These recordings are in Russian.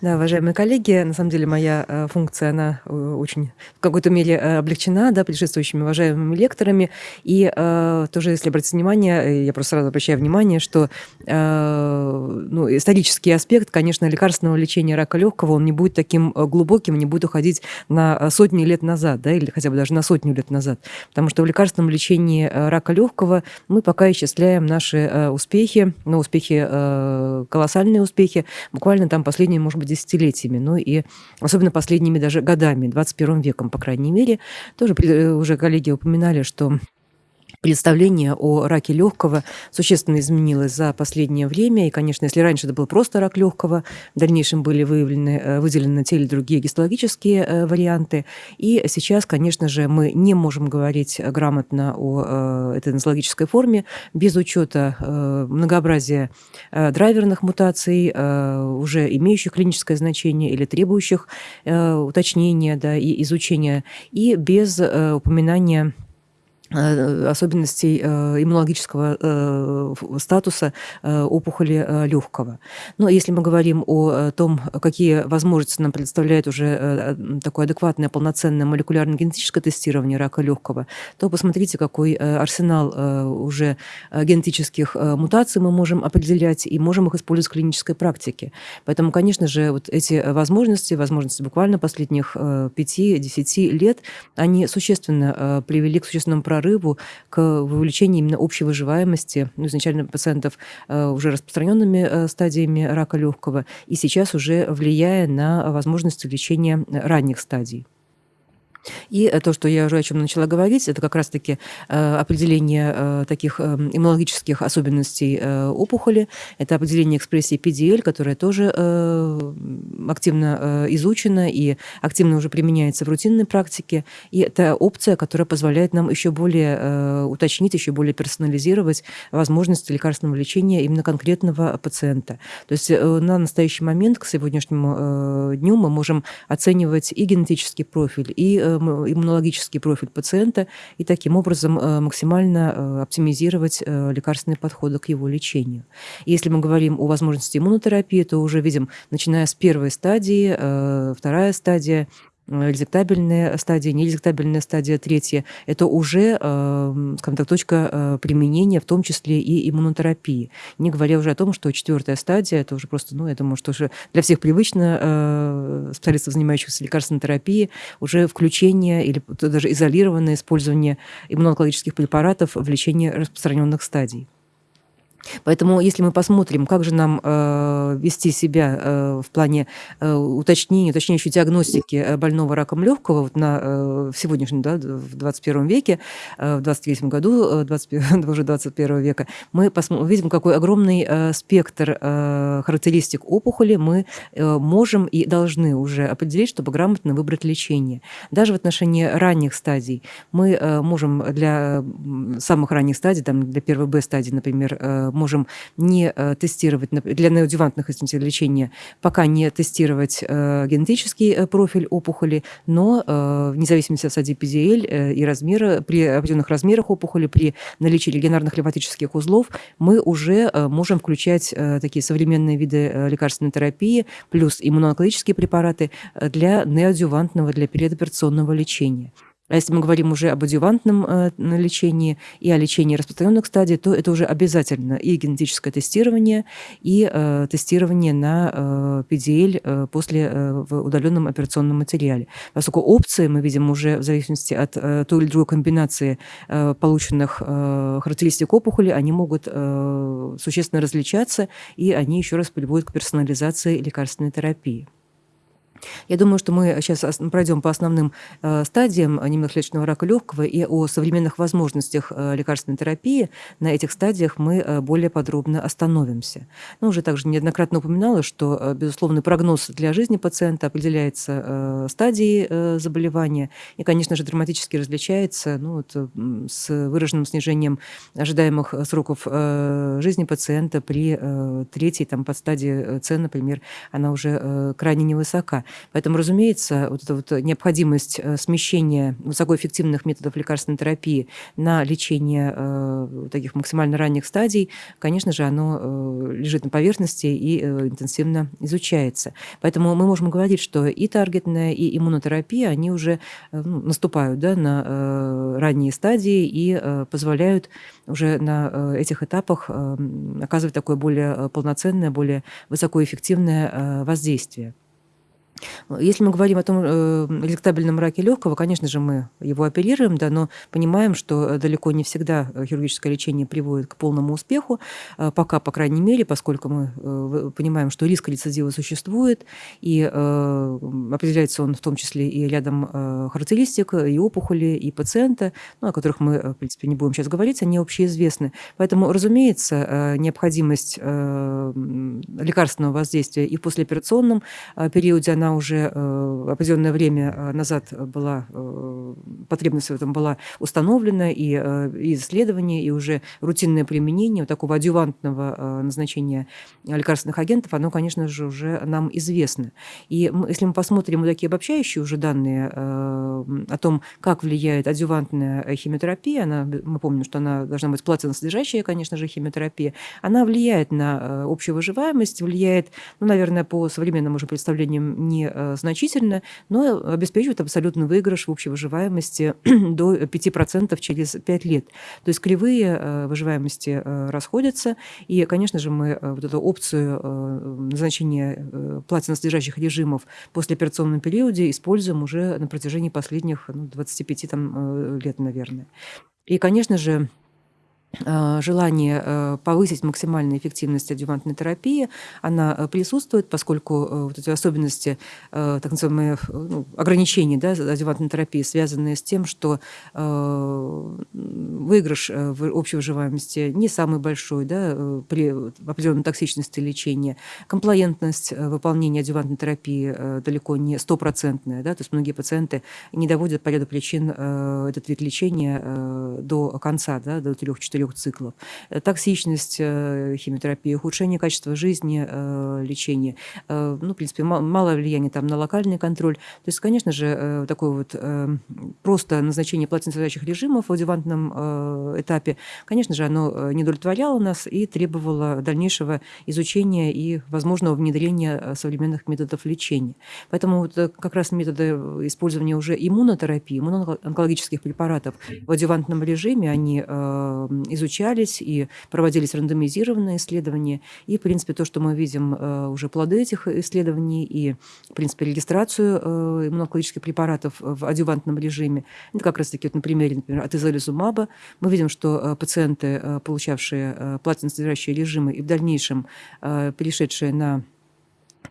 Да, уважаемые коллеги, на самом деле моя э, функция, она э, очень в какой-то мере э, облегчена, да, предшествующими уважаемыми лекторами. И э, тоже, если обратить внимание, я просто сразу обращаю внимание, что э, ну, исторический аспект, конечно, лекарственного лечения рака легкого, он не будет таким глубоким, не будет уходить на сотни лет назад, да, или хотя бы даже на сотню лет назад. Потому что в лекарственном лечении рака легкого мы пока исчисляем наши э, успехи, ну, успехи, э, колоссальные успехи, буквально там последние, может быть, десятилетиями, ну и особенно последними даже годами, 21 веком, по крайней мере. Тоже э, уже коллеги упоминали, что представление о раке легкого существенно изменилось за последнее время. И, конечно, если раньше это был просто рак легкого, в дальнейшем были выявлены, э, выделены те или другие гистологические э, варианты. И сейчас, конечно же, мы не можем говорить грамотно о этой нозологической форме без учета многообразия драйверных мутаций, уже имеющих клиническое значение или требующих уточнения да, и изучения, и без упоминания Э, особенностей э, иммунологического э, статуса опухоли легкого. Но если мы говорим о том, какие возможности нам предоставляет уже такое адекватное, полноценное молекулярно-генетическое тестирование рака легкого, то посмотрите, какой арсенал уже генетических мутаций мы можем определять и можем их использовать в клинической практике. Поэтому, конечно же, вот эти возможности, возможности буквально последних 5-10 лет, они существенно привели к существенному прорыву прорыву к вовлечению именно общей выживаемости ну, изначально пациентов э, уже распространенными э, стадиями рака легкого и сейчас уже влияя на возможности лечения ранних стадий. И э, то, что я уже о чем начала говорить, это как раз-таки э, определение э, таких иммунологических особенностей опухоли. Это определение экспрессии PDL, которая тоже активно изучена и активно уже применяется в рутинной практике. И это опция, которая позволяет нам еще более уточнить, еще более персонализировать возможности лекарственного лечения именно конкретного пациента. То есть на настоящий момент, к сегодняшнему дню, мы можем оценивать и генетический профиль, и иммунологический профиль пациента и таким образом э, максимально э, оптимизировать э, лекарственные подходы к его лечению. Если мы говорим о возможности иммунотерапии, то уже видим, начиная с первой стадии, вторая стадия, резектабельная стадия, нерезектабельная стадия, третья, это уже, э, скажем так, точка э, применения, в том числе и иммунотерапии. Не говоря уже о том, что четвертая стадия, это уже просто, ну, думаю, что уже для всех привычно э, специалистов, занимающихся лекарственной терапией, уже включение или даже изолированное использование иммунологических препаратов в лечении распространенных стадий. Поэтому, если мы посмотрим, как же нам э, вести себя э, в плане э, уточнения, уточняющей диагностики э, больного раком легкого вот на, э, в сегодняшнем, да, в 21 веке, э, в 23 году, э, 20, уже 21 века, мы видим, какой огромный э, спектр э, характеристик опухоли мы э, можем и должны уже определить, чтобы грамотно выбрать лечение. Даже в отношении ранних стадий мы э, можем для самых ранних стадий, там, для первой Б стадии, например, э, можем не э, тестировать, для неодювантных извините, лечения, пока не тестировать э, генетический э, профиль опухоли, но вне зависимости от стадии PDL и размера, при определенных размерах опухоли, при наличии регионарных лимфатических узлов, мы уже можем включать такие современные виды лекарственной терапии, плюс иммуноонкологические препараты для неодювантного, для передоперационного лечения. А если мы говорим уже об адювантном э, лечении и о лечении распространенных стадий, то это уже обязательно и генетическое тестирование, и э, тестирование на PDL э, после в удаленном операционном материале. Поскольку опции мы видим уже в зависимости от той или другой комбинации полученных характеристик опухоли, они могут существенно различаться, и они еще раз приводят к персонализации лекарственной терапии. Я думаю, что мы сейчас пройдем по основным э, стадиям немноклеточного рака легкого и о современных возможностях э, лекарственной терапии. На этих стадиях мы э, более подробно остановимся. Но уже также неоднократно упоминала, что безусловный прогноз для жизни пациента определяется стадией заболевания и, конечно же, драматически различается ну, вот, с выраженным снижением ожидаемых сроков жизни пациента при третьей там, подстадии С, например, она уже крайне невысока. Поэтому, разумеется, вот эта вот необходимость смещения высокоэффективных методов лекарственной терапии на лечение таких максимально ранних стадий, конечно же, оно лежит на поверхности и интенсивно изучается. Поэтому мы можем говорить, что и таргетная, и иммунотерапия, они уже ну, наступают да, на ранние стадии и позволяют уже на этих этапах оказывать такое более полноценное, более высокоэффективное воздействие. Если мы говорим о том э, релектабельном раке легкого, конечно же, мы его оперируем, да, но понимаем, что далеко не всегда хирургическое лечение приводит к полному успеху, э, пока, по крайней мере, поскольку мы э, понимаем, что риск рецидива существует, и определяется он в том числе и рядом характеристик, и опухоли, и пациента, ну, о которых мы, в принципе, не будем сейчас говорить, они общеизвестны. Поэтому, разумеется, необходимость лекарственного воздействия и в послеоперационном периоде, она уже э, определенное время э, назад была, э, потребность в этом была установлена, и, и исследования, и уже рутинное применение вот такого адювантного назначения лекарственных агентов, оно, конечно же, уже нам известно. И если мы посмотрим вот такие обобщающие уже данные о том, как влияет адювантная химиотерапия, она, мы помним, что она должна быть платиносодержащая, конечно же, химиотерапия, она влияет на общую выживаемость, влияет, ну, наверное, по современным уже представлениям не Э, значительно, но обеспечивает абсолютный выигрыш в общей выживаемости до 5% через 5 лет. То есть кривые э, выживаемости э, расходятся, и, конечно же, мы вот эту опцию назначения платиносодержащих режимов после операционном периоде используем уже на протяжении последних ну, 25 там, лет, наверное. И, конечно же, Э, желание э, повысить максимальную эффективность адювантной терапии, она э, присутствует, поскольку вот эти особенности, так называемые ну, ограничения да, адювантной терапии, связанные с тем, что выигрыш в общей выживаемости не самый большой да, при определенной токсичности лечения, комплаентность выполнения адювантной терапии далеко не стопроцентная, да, то есть многие пациенты не доводят по ряду причин этот вид лечения до конца, да, до 3-4 четырех циклов. Э, токсичность э, химиотерапии, ухудшение качества жизни, э, лечения. Ну, в принципе, мало влияния там на локальный контроль. То есть, конечно же, такое вот просто назначение платиносодержащих режимов в адювантном этапе, конечно же, оно не удовлетворяло нас и требовало дальнейшего изучения и возможного внедрения современных методов лечения. Поэтому вот как раз методы использования уже иммунотерапии, иммуноонкологических препаратов в адювантном режиме, они изучались и проводились рандомизированные исследования. И, в принципе, то, что мы видим э, уже плоды этих исследований и, в принципе, регистрацию э, иммунологических препаратов в адювантном режиме, это как раз-таки вот на примере, например, от изолизумаба, мы видим, что э, пациенты, получавшие платиносодержащие режимы и в дальнейшем перешедшие на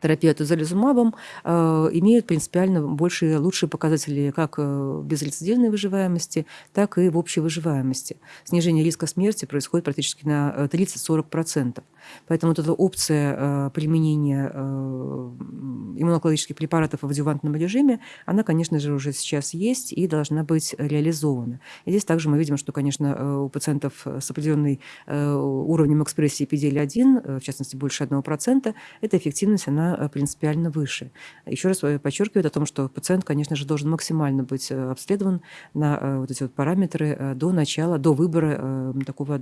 терапия тозализумабом э, имеют принципиально большие, лучшие показатели как э, безрецидивной выживаемости, так и в общей выживаемости. Снижение риска смерти происходит практически на 30-40%. Э, Поэтому вот эта опция применения иммунологических препаратов в адювантном режиме, она, конечно же, уже сейчас есть и должна быть реализована. И здесь также мы видим, что, конечно, у пациентов с определенным уровнем экспрессии PDL-1, в частности, больше 1%, эта эффективность, она принципиально выше. Еще раз подчеркиваю о том, что пациент, конечно же, должен максимально быть обследован на вот эти вот параметры до начала, до выбора такого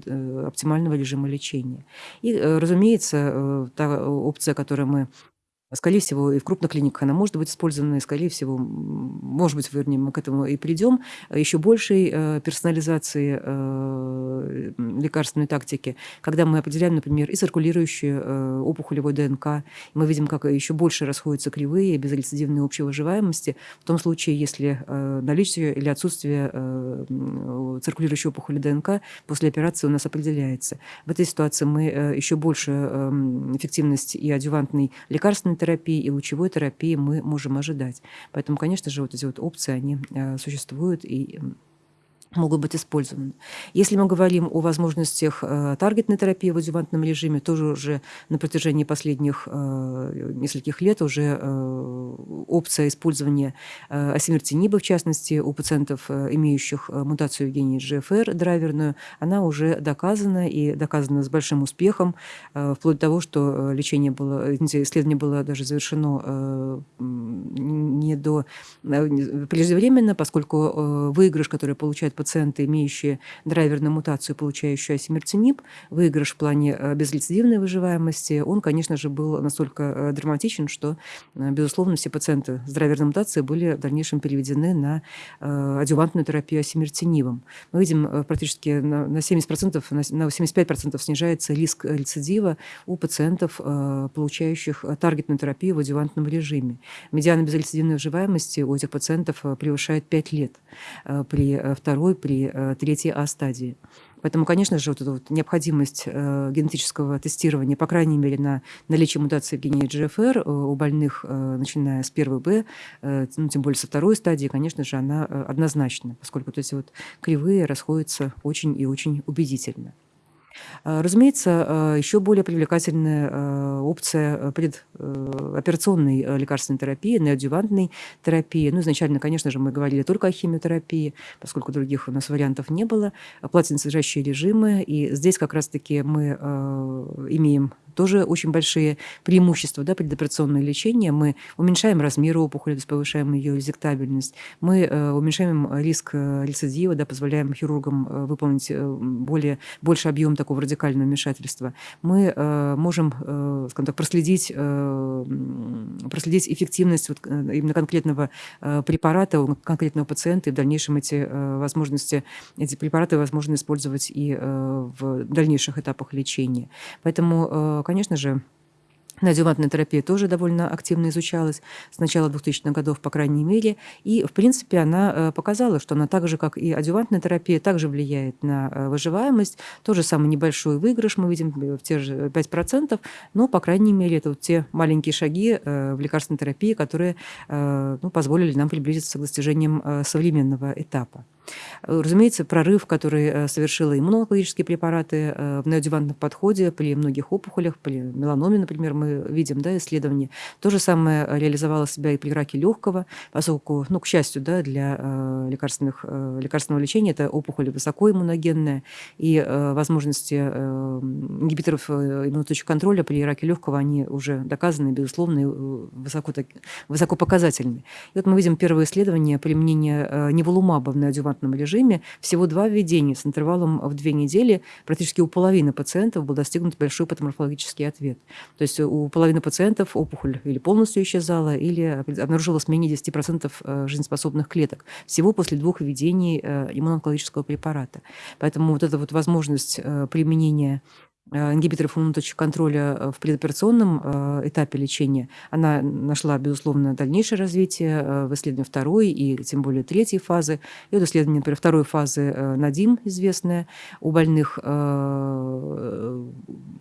оптимального режима лечения. И разумеется, э, та опция, которую мы Скорее всего, и в крупных клиниках она может быть использована, и, скорее всего, может быть, вернее, мы к этому и придем, еще большей э, персонализации э, лекарственной тактики, когда мы определяем, например, и циркулирующую э, опухолевой ДНК, мы видим, как еще больше расходятся кривые безрецидивной общей выживаемости, в том случае, если наличие или отсутствие циркулирующей опухоли ДНК после операции у нас определяется. В этой ситуации мы еще больше эффективность и адювантной лекарственной терапии и лучевой терапии мы можем ожидать. Поэтому, конечно же, вот эти вот опции, они э, существуют и могут быть использованы. Если мы говорим о возможностях э, таргетной терапии в адювантном режиме, тоже уже на протяжении последних э, нескольких лет уже э, опция использования э, осимертиниба, в частности, у пациентов, э, имеющих э, мутацию гении GFR драйверную, она уже доказана и доказана с большим успехом, э, вплоть до того, что э, лечение было, исследование было даже завершено э, не до э, преждевременно, поскольку э, выигрыш, который получает пациент, пациенты, имеющие драйверную мутацию, получающую асимертинип, выигрыш в плане э, безрецидивной выживаемости, он, конечно же, был настолько э, драматичен, что, э, безусловно, все пациенты с драйверной мутацией были в дальнейшем переведены на адювантную терапию асимертинивом. Мы видим практически на 70%, на 75% снижается риск рецидива у пациентов, получающих таргетную терапию в адювантном режиме. Медиана безрецидивной выживаемости у этих пациентов превышает 5 лет при второй при э, третьей А-стадии. Поэтому, конечно же, вот эта вот необходимость э, генетического тестирования, по крайней мере, на наличие мутации в гене GFR э, у больных, начиная с первой Б, ну, тем более со второй стадии, конечно же, она однозначна, поскольку вот эти вот кривые расходятся очень и очень убедительно. А, разумеется, а, еще более привлекательная а, опция предоперационной лекарственной терапии, неодювантной терапии. Ну, изначально, конечно же, мы говорили только о химиотерапии, поскольку других у нас вариантов не было. Платиносодержащие режимы. И здесь как раз-таки мы имеем тоже очень большие преимущества да, предоперационное лечение. Мы уменьшаем размер опухоли, то есть повышаем ее резектабельность. Мы э, уменьшаем риск э, рецидива, да, позволяем хирургам э, выполнить более, больше объем такого радикального вмешательства. Мы можем скажем так, проследить, проследить эффективность вот именно конкретного препарата у конкретного пациента, и в дальнейшем эти возможности, эти препараты возможно использовать и в дальнейших этапах лечения. Поэтому конечно же, Неодювантная терапия тоже довольно активно изучалась с начала 2000-х годов, по крайней мере. И, в принципе, она э, показала, что она так же, как и адювантная терапия, также влияет на э, выживаемость. Тот же самый небольшой выигрыш мы видим в те же 5%, но, по крайней мере, это вот те маленькие шаги э, в лекарственной терапии, которые ну, позволили нам приблизиться к достижениям современного этапа. Разумеется, прорыв, который э, совершила иммунологические препараты э, в неодевантном подходе при многих опухолях, при меланоме, например, мы видим да, исследования. То же самое реализовало себя и при раке легкого, поскольку, ну, к счастью, да, для э, лекарственных, лекарственного лечения это опухоль высокоиммуногенная, и возможности ингибиторов иммуноточек контроля при раке легкого, они уже доказаны, безусловно, и высоко, высоко показательны. И вот мы видим первые исследования применения неволумаба в неодевантном стандартном режиме всего два введения с интервалом в две недели. Практически у половины пациентов был достигнут большой патоморфологический ответ. То есть у половины пациентов опухоль или полностью исчезала, или обнаружилось менее 10% э, жизнеспособных клеток. Всего после двух введений э, иммунонкологического препарата. Поэтому вот эта вот возможность э, применения Э, ингибиторов иммуноточек контроля э, в предоперационном э, этапе лечения, она нашла, безусловно, дальнейшее развитие в исследовании второй и тем более третьей фазы. И вот исследование, например, второй фазы НАДИМ, известное, у больных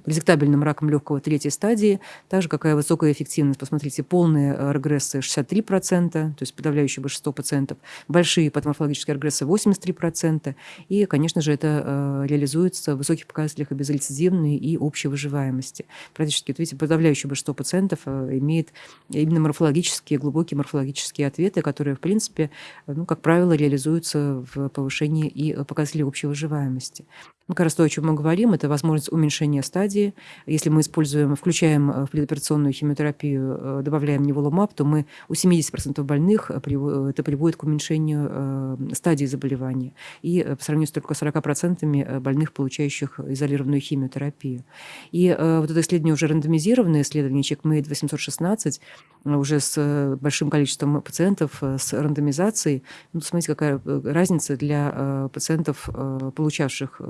резектабельным раком легкого третьей стадии, также какая высокая эффективность, посмотрите, полные регрессы 63%, то есть подавляющее большинство пациентов, большие патоморфологические регрессы 83%, и, конечно же, это реализуется в высоких показателях и безрецидивно системной и общей выживаемости. Практически, вот видите, подавляющее большинство пациентов э, имеет именно морфологические, глубокие морфологические ответы, которые, в принципе, ну, как правило, реализуются в повышении и показателей общей выживаемости. Ну, как раз то, о чем мы говорим, это возможность уменьшения стадии. Если мы используем, включаем э, в предоперационную химиотерапию, э, добавляем неволумаб, то мы у 70% больных э, это приводит к уменьшению стадии заболевания. И по сравнению с только 40% больных, получающих изолированную химиотерапию. И вот это исследование уже рандомизированное исследование CheckMate 816, уже с большим количеством пациентов, с рандомизацией. Ну, смотрите, какая разница для пациентов, получавших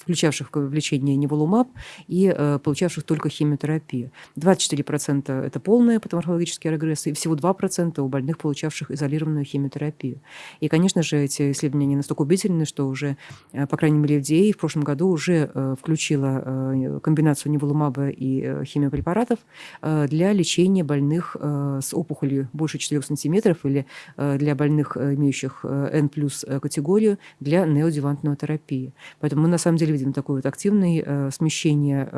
включавших в лечение неволумаб и э, получавших только химиотерапию. 24% это полные патоморфологические регрессы, и всего 2% у больных, получавших изолированную химиотерапию. И, конечно же, эти исследования не настолько убедительны, что уже, э, по крайней мере, FDA в прошлом году уже включила комбинацию неволумаба и химиопрепаратов для лечения больных с опухолью больше 4 сантиметров или для больных, имеющих N плюс категорию, для неодевантной терапии. Поэтому мы на самом деле видим такое вот активное смещение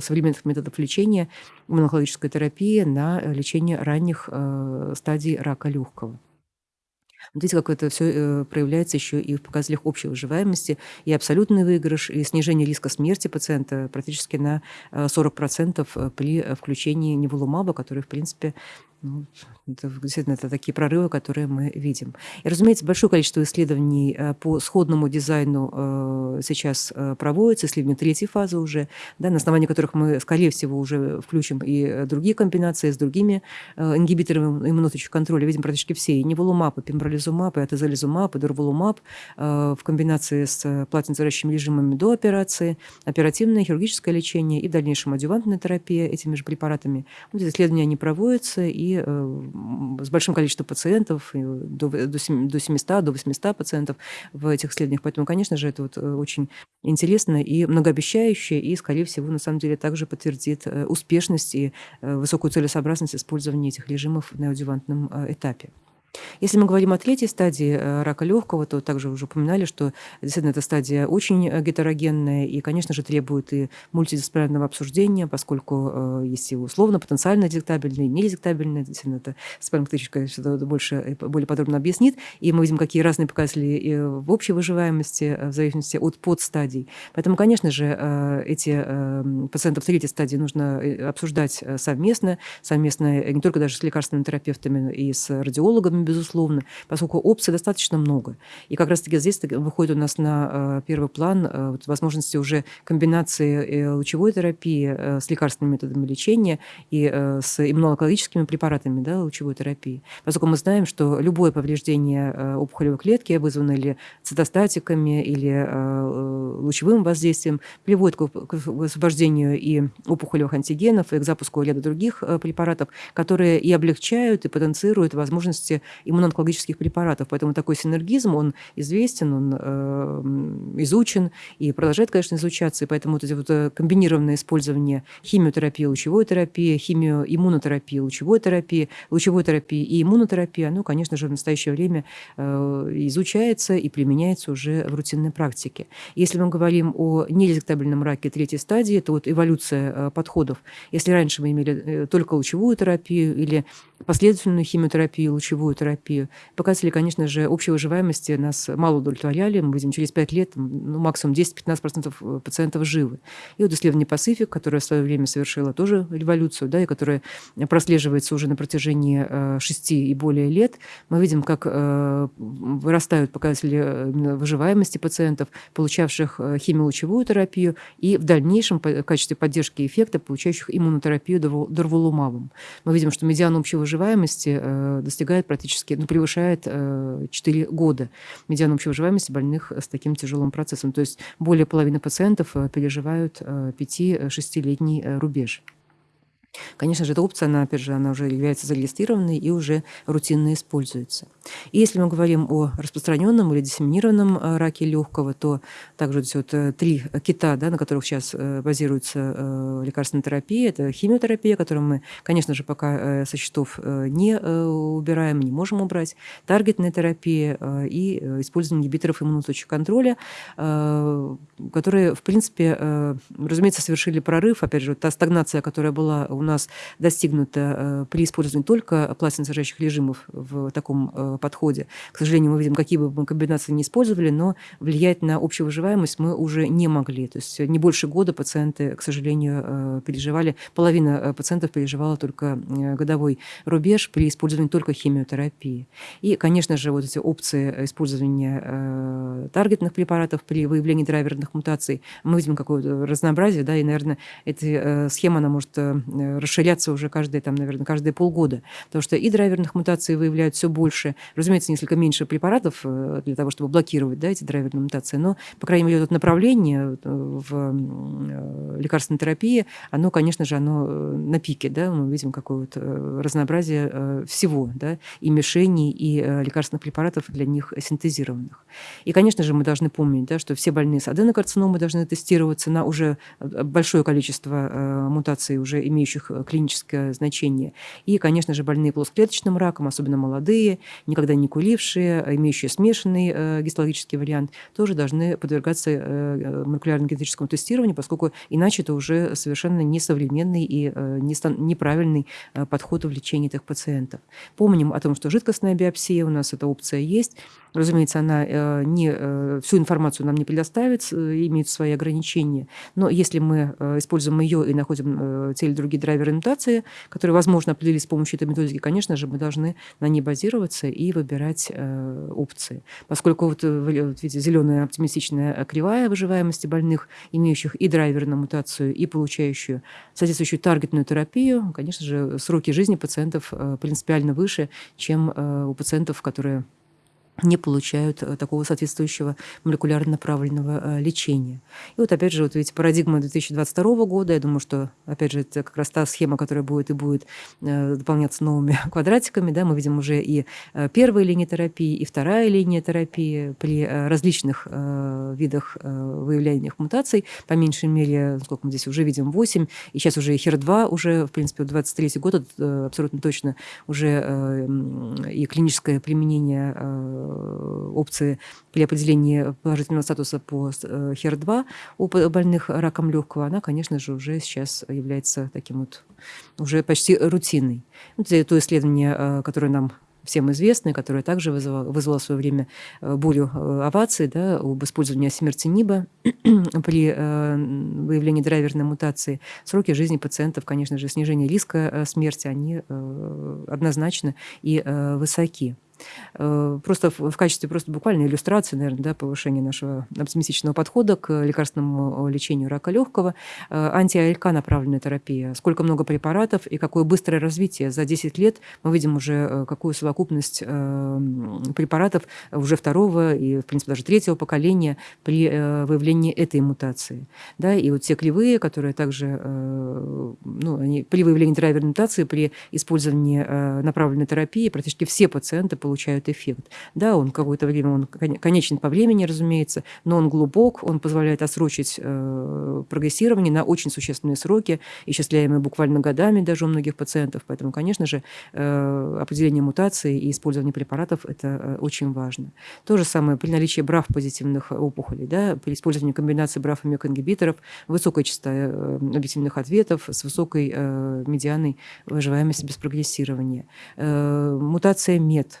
современных методов лечения иммунологической терапии на лечение ранних стадий рака легкого. Видите, как это все э, проявляется еще и в показателях общей выживаемости, и абсолютный выигрыш, и снижение риска смерти пациента практически на 40% э, при включении неволумаба, который, в принципе, ну, это, действительно, это такие прорывы, которые мы видим. И, разумеется, большое количество исследований э, по сходному дизайну э, сейчас э, проводится, исследования третьей фазы уже, да, на основании которых мы, скорее всего, уже включим и другие комбинации с другими ингибиторами иммуноточного контроля. Видим практически все, и неволумаб, и пембролизумаб, и атезолизумаб, и дурволумаб в комбинации с платинозарящими режимами до операции, оперативное хирургическое лечение и в дальнейшем адювантная терапия этими же препаратами. Вот эти исследования, они проводятся, и Э, с большим количеством пациентов, до, до 700, до 800 пациентов в этих исследованиях. Поэтому, конечно же, это вот э, очень интересно и многообещающе, и, скорее всего, на самом деле также подтвердит э, успешность и высокую целесообразность использования этих режимов в неодювантном этапе. Если мы говорим о третьей стадии э, рака легкого, то также уже упоминали, что действительно эта стадия очень э, гетерогенная и, конечно же, требует и мультидисциплинарного обсуждения, поскольку э, есть и условно потенциально детектабельные, недетектабельные. Действительно, это Ктыч, больше, более подробно объяснит. И мы видим, какие разные показатели в общей выживаемости в зависимости от подстадий. Поэтому, конечно же, эти пациентов третьей стадии нужно обсуждать совместно, совместно не только даже с лекарственными терапевтами и с радиологами, безусловно, поскольку опций достаточно много. И как раз-таки здесь выходит у нас на э, первый план э, вот, возможности уже комбинации э, лучевой терапии с лекарственными методами лечения и с иммунологическими препаратами да, лучевой терапии. Поскольку мы знаем, что любое повреждение опухолевой клетки, вызванное или цитостатиками, или лучевым воздействием, приводит к освобождению и опухолевых антигенов, и к запуску ряда других препаратов, которые и облегчают, и потенцируют возможности иммуноонкологических препаратов. Поэтому такой синергизм, он известен, он э, изучен и продолжает, конечно, изучаться. И поэтому вот эти вот э, комбинированное использование химиотерапии, лучевой терапии, химиоиммунотерапии, лучевой терапии, лучевой терапии и иммунотерапии, оно, конечно же, в настоящее время э, изучается и применяется уже в рутинной практике. Если мы говорим о нерезектабельном раке третьей стадии, то вот эволюция подходов. Если раньше мы имели только лучевую терапию или последовательную химиотерапию, лучевую терапию. Показатели, конечно же, общей выживаемости нас мало удовлетворяли. Мы видим, через 5 лет ну, максимум 10-15% э, пациентов живы. И вот исследование Pacific, которое в свое время совершило тоже революцию, да, и которое прослеживается уже на протяжении 6 э, и более лет, мы видим, как э, вырастают показатели выживаемости пациентов, получавших химиолучевую терапию, и в дальнейшем в качестве поддержки эффекта, получающих иммунотерапию дорволумабом. Мы видим, что медиан общей выживаемости достигает практически, ну, превышает 4 э, года медиан общей выживаемости больных с таким тяжелым процессом. То есть более половины пациентов э, переживают 5-6-летний э, рубеж. Конечно же, эта опция, она, опять же, она уже является зарегистрированной и уже рутинно используется. И если мы говорим о распространенном или диссеминированном э, раке легкого, то также вот, вот э, три кита, да, на которых сейчас э, базируется лекарственная терапия, это химиотерапия, которую мы, конечно же, пока со счетов не убираем, не можем убрать, таргетная терапия и использование ингибиторов иммуноточного контроля, которые, в принципе, разумеется, совершили прорыв, опять же, та стагнация, которая была у нас достигнуто э, при использовании только пластиносодержащих режимов в таком э, подходе. К сожалению, мы видим, какие бы мы комбинации не использовали, но влиять на общую выживаемость мы уже не могли. То есть не больше года пациенты, к сожалению, э, переживали, половина пациентов переживала только годовой рубеж при использовании только химиотерапии. И, конечно же, вот эти опции использования таргетных препаратов при выявлении драйверных мутаций, мы видим какое-то разнообразие, да, и, наверное, эта схема, она может расширяться уже каждые, там, наверное, каждые полгода. Потому что и драйверных мутаций выявляют все больше. Разумеется, несколько меньше препаратов для того, чтобы блокировать да, эти драйверные мутации. Но, по крайней мере, это направление в лекарственной терапии, оно, конечно же, оно на пике. Да? Мы видим какое-то разнообразие всего. Да? И мишеней, и лекарственных препаратов для них синтезированных. И, конечно же, мы должны помнить, да, что все больные с аденокарциномой должны тестироваться на уже э, большое количество э, мутаций, уже имеющих э, клиническое значение. И, конечно же, больные плоскоклеточным раком, особенно молодые, никогда не кулившие, имеющие смешанный э, гистологический вариант, тоже должны подвергаться э, молекулярно-генетическому тестированию, поскольку иначе это уже совершенно несовременный и неправильный подход в лечении этих пациентов. Помним о том, что жидкостная биопсия у нас эта опция есть, Разумеется, она не, всю информацию нам не предоставит, имеет свои ограничения. Но если мы используем ее и находим те или другие мутации, которые, возможно, определить с помощью этой методики, конечно же, мы должны на ней базироваться и выбирать опции. Поскольку вот, вот видите, зеленая оптимистичная кривая выживаемости больных, имеющих и драйверную мутацию, и получающую соответствующую таргетную терапию, конечно же, сроки жизни пациентов принципиально выше, чем у пациентов, которые не получают э, такого соответствующего молекулярно направленного э, лечения. И вот опять же, вот видите, парадигма 2022 года, я думаю, что, опять же, это как раз та схема, которая будет и будет э, дополняться новыми квадратиками, да, мы видим уже и первая линия терапии, и вторая линия терапии при различных видах выявления мутаций, по меньшей мере, сколько мы здесь уже видим, 8, и сейчас уже и HER2 уже, в принципе, в 23 год абсолютно точно уже и клиническое применение опции при определении положительного статуса по HER2 э, у больных раком легкого, она, конечно же, уже сейчас является таким вот уже почти рутинной. Это то исследование, э, которое нам всем известное, которое также вызвало, вызвало в свое время бурю оваций да, об использовании асимертиниба при выявлении драйверной мутации. Сроки жизни пациентов, конечно же, снижение риска смерти, они однозначно и высоки. Э, просто в качестве просто буквальной иллюстрации, наверное, да, повышения нашего оптимистичного подхода к лекарственному лечению рака легкого, э, анти-АЛК направленная терапия, сколько много препаратов и какое быстрое развитие. За 10 лет мы видим уже э, какую совокупность препаратов уже второго и, в принципе, даже третьего поколения при выявлении этой мутации. Да, и вот те клевые, которые также ну, они, при выявлении драйверной мутации, при использовании направленной терапии практически все пациенты получают эффект. Да, он какое-то время, он конечен по времени, разумеется, но он глубок, он позволяет отсрочить э, прогрессирование на очень существенные сроки, исчисляемые буквально годами даже у многих пациентов. Поэтому, конечно же, э, определение мутации и использование препаратов – это э, очень важно. То же самое при наличии брав позитивных опухолей, да, при использовании комбинации брав и мек-ингибиторов, высокая частота э, объективных ответов с высокой э, медианой выживаемости без прогрессирования. Э, мутация МЕД,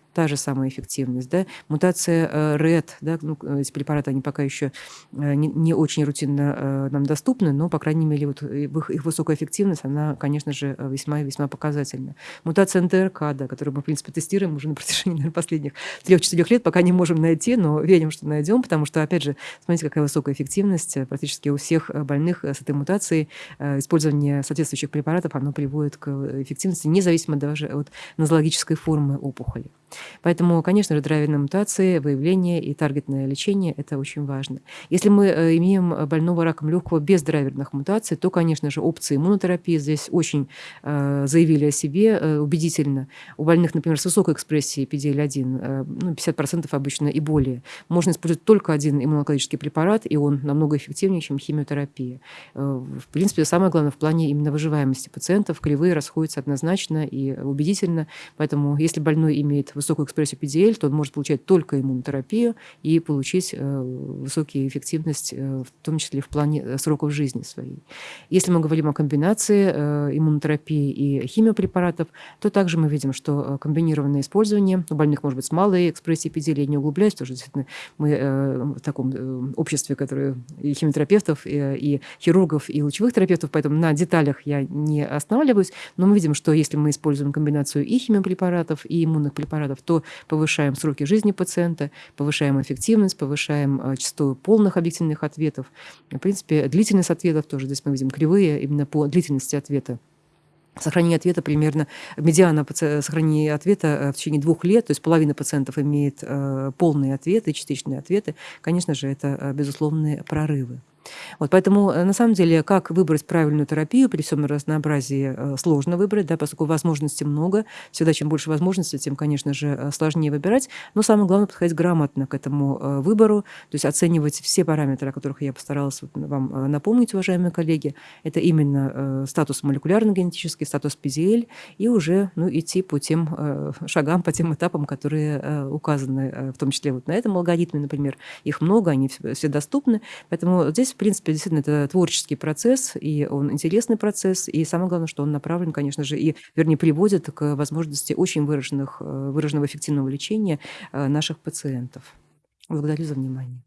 та же самая эффективность. Да? Мутация э, RED, да, ну, эти препараты, они пока еще э, не, не очень рутинно э, нам доступны, но, по крайней мере, вот их, их высокая эффективность, она, конечно же, весьма весьма показательна. Мутация НТРК, да, которую мы, в принципе, тестируем уже на протяжении наверное, последних 3-4 лет, пока не можем найти, но верим, что найдем, потому что, опять же, смотрите, какая высокая эффективность практически у всех больных с этой мутацией. Использование соответствующих препаратов, оно приводит к эффективности, независимо даже от нозологической формы опухоли. Поэтому, конечно же, драйверные мутации, выявление и таргетное лечение – это очень важно. Если мы э, имеем больного раком легкого без драйверных мутаций, то, конечно же, опции иммунотерапии здесь очень э, заявили о себе э, убедительно. У больных, например, с высокой экспрессией PDL-1, э, ну, 50% обычно и более, можно использовать только один иммунологический препарат, и он намного эффективнее, чем химиотерапия. Э, в принципе, самое главное в плане именно выживаемости пациентов. Кривые расходятся однозначно и убедительно, поэтому если больной имеет высокую экспрессию PDL, то он может получать только иммунотерапию и получить э, высокую эффективность, э, в том числе в плане э, сроков жизни своей. Если мы говорим о комбинации иммунотерапии и химиопрепаратов, то также мы видим, что комбинированное использование у больных может быть с малой экспрессией PDL, я не углубляюсь, что действительно мы в таком обществе, которое и химиотерапевтов, и, и хирургов, и лучевых терапевтов, поэтому на деталях я не останавливаюсь, но мы видим, что если мы используем комбинацию и химиопрепаратов, и иммунных препаратов, то повышаем сроки жизни пациента, повышаем эффективность, повышаем э, частоту полных объективных ответов. В принципе, длительность ответов тоже здесь мы видим кривые именно по длительности ответа сохранение ответа примерно, медиана сохранения ответа э, в течение двух лет, то есть половина пациентов имеет э, полные ответы, частичные ответы, конечно же, это безусловные прорывы. Вот, поэтому, э, на самом деле, как выбрать правильную терапию при всем разнообразии э, сложно выбрать, да, поскольку возможностей много. Всегда чем больше возможностей, тем, конечно же, э, сложнее выбирать. Но самое главное подходить грамотно к этому выбору, то есть оценивать все параметры, о которых я постаралась вам напомнить, уважаемые коллеги. Это именно статус молекулярно-генетический, статус PZL, и уже ну, идти по тем шагам, по тем этапам, которые указаны, в том числе вот на этом алгоритме, например. Их много, они все доступны. Поэтому здесь в принципе, действительно, это творческий процесс, и он интересный процесс, и самое главное, что он направлен, конечно же, и, вернее, приводит к возможности очень выраженных, э, выраженного эффективного лечения э, наших пациентов. Благодарю за внимание.